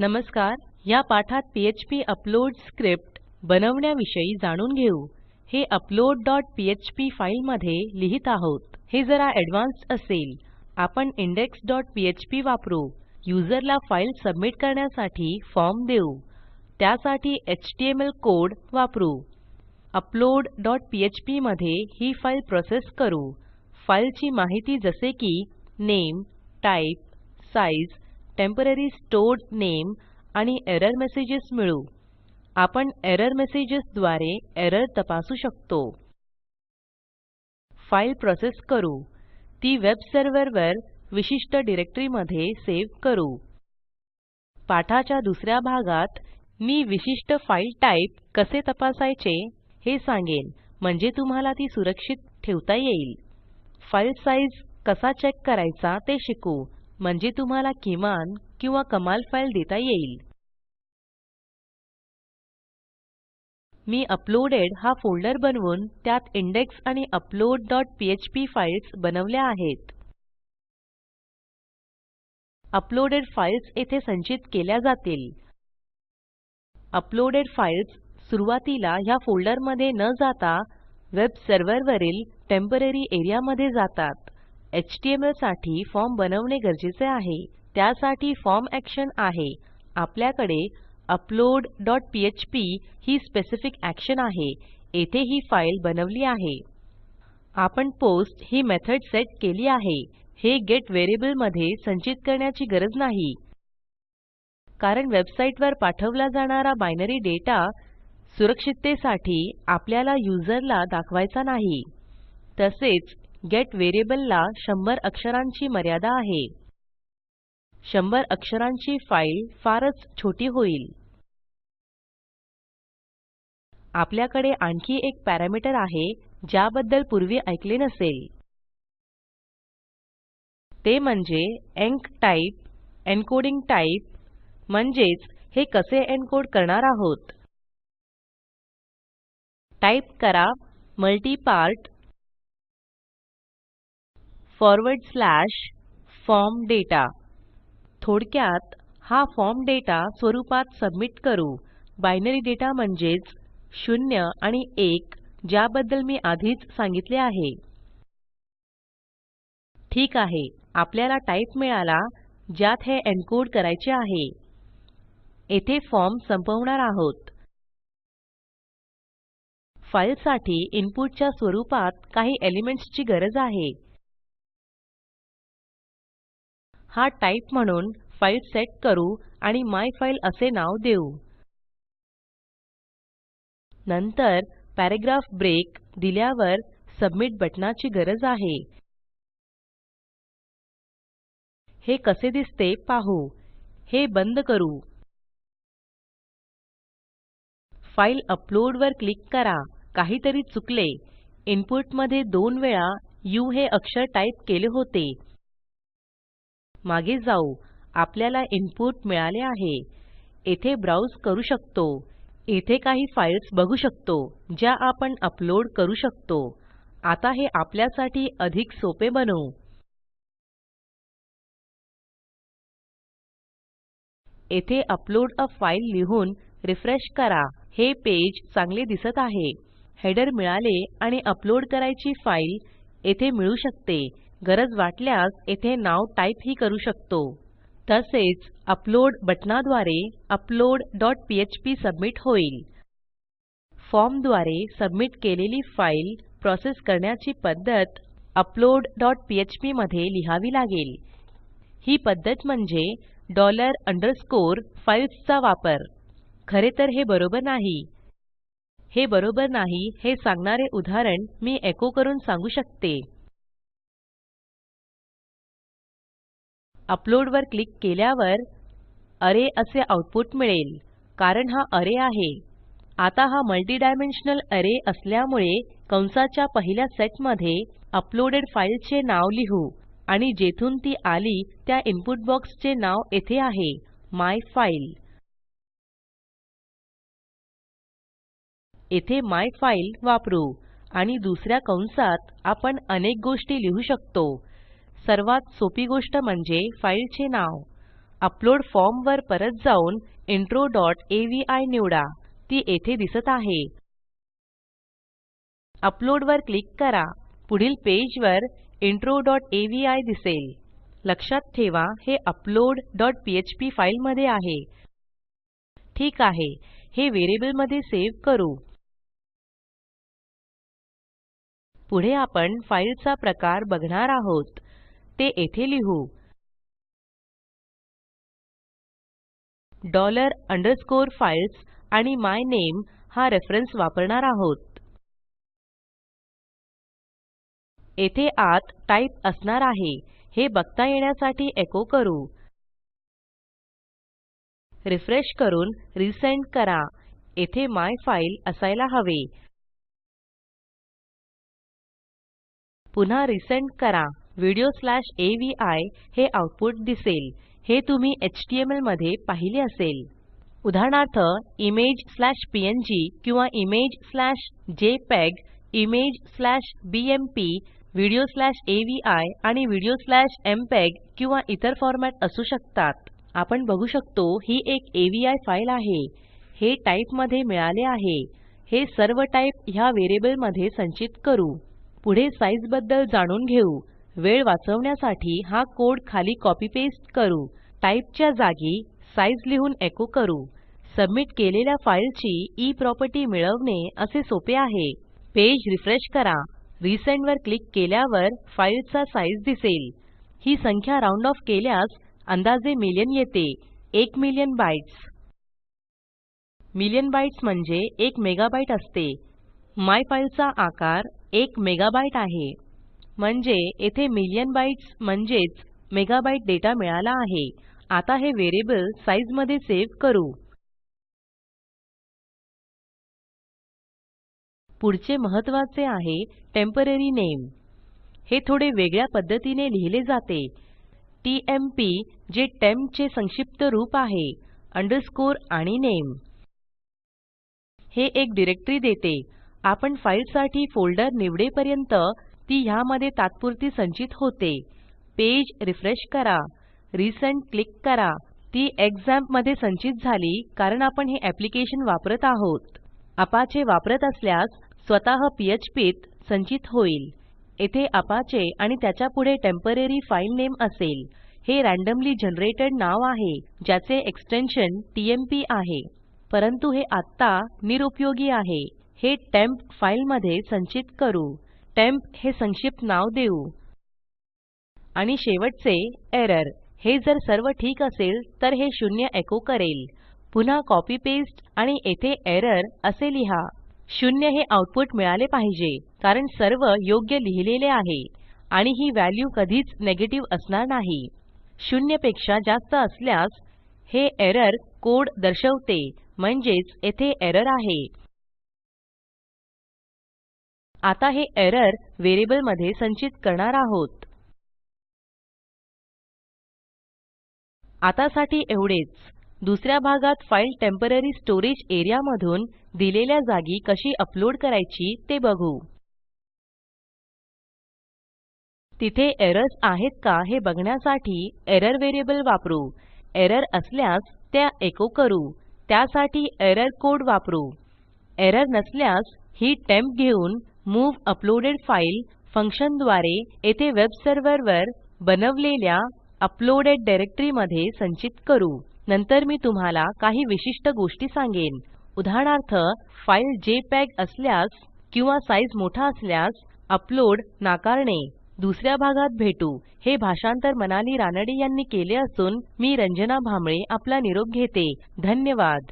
नमस्कार या पाठात पीएचपी अपलोड स्क्रिप्ट बनवण्याविषयी जाणून घेऊ. हे अपलोड डॉट पीएचपी फाईलमध्ये लिहित आहोत. हे जरा ऍडव्हान्स्ड असेल. आपण इंडेक्स डॉट पीएचपी वापरू. युजरला फाईल सबमिट करण्यासाठी फॉर्म देऊ. त्यासाठी एचटीएमएल कोड वापरू. अपलोड डॉट पीएचपी मध्ये ही फाईल प्रोसेस करू. फाईलची माहिती जसे की name type size temporary stored नामे आणि एरर मेसेजेस मिळवू आपण एरर मेसेजेस द्वारे एरर तपासू शकतो. फाईल प्रोसेस करू. ती वेब सर्व्हरवर विशिष्ट डिरेक्टरीमध्ये सेव्ह करू. पाठाच्या दुसऱ्या भागात मी विशिष्ट फाईल टाईप कसे तपासायचे हे सांगेन म्हणजे तुम्हाला ती सुरक्षित ठेवता येईल. फाईल साईज कसा चेक करायचा ते शिकू. म्हणजे तुम्हाला किमान किंवा कमाल फाईल देता येईल. मी अपलोडेड हा फोल्डर बनवून त्यात इंडेक्स आणि अपलोड डॉट पीएचपी फाईल्स बनवल्या आहेत. अपलोडेड फाईल्स येथे संचित केल्या जातील. अपलोडेड फाईल्स सुरुवातीला ह्या फोल्डरमध्ये न जाता वेब सर्व्हरवरील टेंपररी एरिया मध्ये जातात. एचटीएमएलसाठी फॉर्म बनवणे गरजेचे आहे. त्यासाठी फॉर्म एक्शन आहे. आपल्याकडे अपलोड डॉट पीएचपी ही स्पेसिफिक एक्शन आहे. येथे ही फाईल बनवली आहे. आपण पोस्ट ही मेथड सेट केली आहे. हे गेट व्हेरिएबलमध्ये संचित करण्याची गरज नाही. कारण वेबसाईटवर पाठवला जाणारा बायनरी डेटा सुरक्षिततेसाठी आपल्याला युजरला दाखवायचा नाही. तसेच गेट व्हेरिएबलला 100 अक्षरांची मर्यादा आहे. 100 अक्षरांची फाईल फारच छोटी होईल. आपल्याकडे आणखी एक पॅरामीटर आहे ज्याबद्दल पूर्वी ऐकले नसेल. ते म्हणजे एन्कटाइप एन्कोडिंग टाइप म्हणजेच हे कसे एन्कोड करणार आहोत? टाईप करा multipart forward slash form data थोडक्यात हा फॉर्म डेटा स्वरूपात सबमिट करू. बायनरी डेटा म्हणजेच 0 आणि 1 ज्याबद्दल मी आधीच सांगितले आहे. ठीक आहे आपल्याला टाइप मिळाला ज्यात हे एन्कोड करायचे आहे. येथे फॉर्म संपवणार आहोत. फाईलसाठी इनपुटच्या स्वरूपात काही एलिमेंट्सची गरज आहे. हा टाइप म्हणून फाईल सेट करू आणि मायफाईल असे नाव देऊ. नंतर पॅराग्राफ ब्रेक दिल्यावर सबमिट बटणाची गरज आहे. हे कसे दिसते पाहू. हे बंद करू. फाईल अपलोड वर क्लिक करा. काहीतरी चुकले. इनपुटमध्ये दोन वेळा उ हे अक्षर टाईप केले होते. मागे जाऊ. आपल्याला इनपुट मिळाले आहे. येथे ब्राउज करू शकतो. येथे काही फाईल्स बघू शकतो ज्या आपण अपलोड करू शकतो. आता हे आपल्यासाठी अधिक सोपे बनवू. येथे अपलोड अ फाइल लिहून रिफ्रेश करा. हे पेज चांगले दिसत आहे. हेडर मिळाले आणि अपलोड करायची फाईल येथे मिळू शकते. गरज वाटल्यास येथे नाव टाईपही करू शकतो. तसेच अपलोड बटणाद्वारे अपलोड डॉट पीएचपी सबमिट होईल. फॉर्मद्वारे सबमिट केलेली फाईल प्रोसेस करण्याची पद्धत अपलोड डॉट पीएचपी मध्ये लिहावी लागेल. ही पद्धत म्हणजे डॉलर अंडरस्कोर फाईल्सचा वापर. खरे तर हे बरोबर नाही. हे बरोबर नाही हे सांगणारे उदाहरण मी एको करून सांगू शकते. अपलोड वर क्लिक केल्यावर अरे असे आऊटपुट मिळेल कारण हा अरे आहे. आता हा मल्टिडायमेन्शनल अरे असल्यामुळे कंसाच्या पहिल्या सेटमध्ये अपलोडेड फाईलचे नाव लिहू आणि जेथून ती आली त्या इनपुट बॉक्सचे नाव येथे आहे मायफाईल येथे मायफाईल वापरू आणि दुसऱ्या कंसात आपण अनेक गोष्टी लिहू शकतो. सर्वात सोपी गोष्ट म्हणजे फाईलचे नाव. अपलोड फॉर्म वर परत जाऊन इंट्रो डॉट अवी निवडा. ती येथे दिसत आहे. अपलोड वर क्लिक करा. पुढील पेजवर इंट्रो डॉट अवी दिसेल. लक्षात ठेवा हे अपलोड डॉट पीएचपी फाईलमध्ये आहे. ठीक आहे हे व्हेरिएबलमध्ये सेव्ह करू. पुढे आपण फाईलचा प्रकार बघणार आहोत. ते येथे लिहू. डॉलर अंडरस्कोर फाइल्स आणि मायनेम हा रेफरन्स वापरणार आहोत. येथे आत टाईप असणार आहे. हे बघता येण्यासाठी एको करू. रिफ्रेश करून रिसेंड करा. येथे मायफाईल असायला हवे. पुन्हा रिसेंड करा. व्हिडिओ स्लॅश अवी हे आऊटपुट दिसेल. हे तुम्ही एचटीएमएलमध्ये पाहिले असेल. उदाहरणार्थ इमेज स्लॅश पीएनजी किंवा image slash JPEG image slash BMP video slash AVI आणि व्हिडिओ स्लॅश एमपीईजी किंवा इतर फॉरमॅट असू शकतात. आपण बघू शकतो ही एक अवी फाईल आहे. हे टाइपमध्ये मिळाले आहे. हे सर्व टाइप ह्या व्हेरिएबलमध्ये संचित करू. पुढे साइझबद्दल जाणून घेऊ. वेळ वाचवण्यासाठी हा कोड खाली कॉपी पेस्ट करू. टाइपच्या जागी साइझ लिहून एको करू. सबमिट केलेल्या फाईलची e ई प्रॉपर्टी मिळवणे असे सोपे आहे. पेज रिफ्रेश करा. रिसेंड वर क्लिक केल्यावर फाईलचा साइझ दिसेल. ही संख्या राऊंड ऑफ केल्यास अंदाजे मिलियन येते. एक मिलियन बाइट्स मिलियन बाइट्स म्हणजे एक मेगाबाईट असते. मायफाईल आकार एक मेगाबाईट आहे. म्हणजे येथे मिलियन बाइट्स म्हणजेच मेगाबाईट डेटा मिळाला आहे. आता हे व्हेरिएबल साइझमध्ये सेव्ह करू. पुढचे महत्त्वाचे आहे टेम्पोररी नामे. हे थोडे वेगळ्या पद्धतीने लिहिले जाते. टीएमपी जे टेम्प चे संक्षिप्त रूप आहे अंडरस्कोर आणि नामे. हे एक डिरेक्टरी देते. आपण फाईलसाठी फोल्डर निवडेपर्यंत ती ह्यामध्ये तात्पुरती संचित होते. पेज रिफ्रेश करा. रिसेंड क्लिक करा. ती एक्झाम्पमध्ये संचित झाली कारण आपण हे एप्लिकेशन वापरत आहोत. अपाचे वापरत असल्यास स्वतः पीएचपीत संचित होईल. येथे अपाचे आणि त्याच्या पुढे टेम्पोररी फाइल नामे असेल. हे रॅन्डमली जनरेटेड नाव आहे ज्याचे एक्सटेन्शन टीएमपी आहे. परंतु हे आत्ता निरुपयोगी आहे. हे टेम्प फाइलमध्ये संचित करू. टेम्प हे संक्षिप्त नाव देऊ. आणि शेवटचे एरर. हे जर सर्व ठीक असेल तर हे शून्य एको करेल. पुन्हा कॉपी पेस्ट आणि येथे एरर असे लिहा. शून्य हे आऊटपुट मिळाले पाहिजे कारण सर्व योग्य लिहिलेले आहे. आणि ही व्हॅल्यू कधीच नेगेटिव्ह असणार नाही. शून्यपेक्षा जास्त असल्यास हे एरर कोड दर्शवते. म्हणजेच येथे एरर आहे. आता हे एरर व्हेरिएबलमध्ये संचित करणार आहोत. आतासाठी एवढेच. दुसऱ्या भागात फाईल टेम्पोररी स्टोरेज एरिया मधून दिलेल्या जागी कशी अपलोड करायची ते बघू. तिथे एरर्स आहेत का हे बघण्यासाठी एरर व्हेरिएबल वापरू. एरर असल्यास त्या एको करू. त्यासाठी एरर कोड वापरू. एरर नसल्यास ही टेम्प घेऊन मूव्ह अपलोडेड फाईल फंक्शनद्वारे येथे वेब सर्व्हरवर बनवलेल्या अपलोडेड डायरेक्टरी मध्ये संचित करू. नंतर मी तुम्हाला काही विशिष्ट गोष्टी सांगेन. उदाहरणार्थ फाईल जेपीईजी असल्यास किंवा साईज मोठा असल्यास अपलोड नाकारणे. दुसऱ्या भागात भेटू. हे भाषांतर मनाली रानडे यांनी केले असून मी रंजना भांबळे आपला निरोप घेते. धन्यवाद.